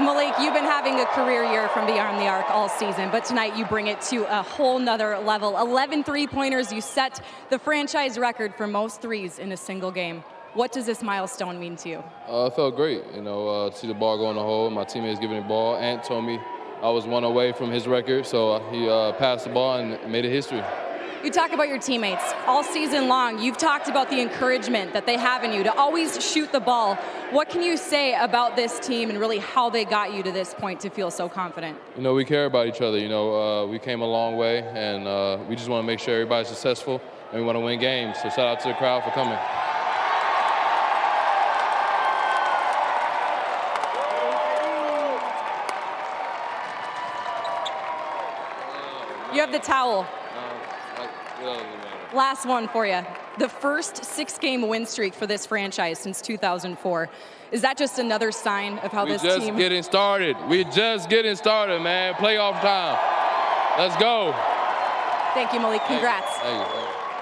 Malik, you've been having a career year from beyond the arc all season, but tonight you bring it to a whole nother level. 11 three-pointers, you set the franchise record for most threes in a single game. What does this milestone mean to you? Uh, it felt great, you know, uh, to see the ball go in the hole. My teammates giving the ball. Ant told me I was one away from his record, so he uh, passed the ball and made it history. You talk about your teammates all season long. You've talked about the encouragement that they have in you to always shoot the ball. What can you say about this team and really how they got you to this point to feel so confident? You know, we care about each other. You know, uh, we came a long way, and uh, we just want to make sure everybody's successful, and we want to win games. So shout out to the crowd for coming. You have the towel. Last one for you. The first six-game win streak for this franchise since 2004. Is that just another sign of how we this just team? getting started. We're just getting started, man. Playoff time. Let's go. Thank you, Malik. Congrats. Thank you. Thank you.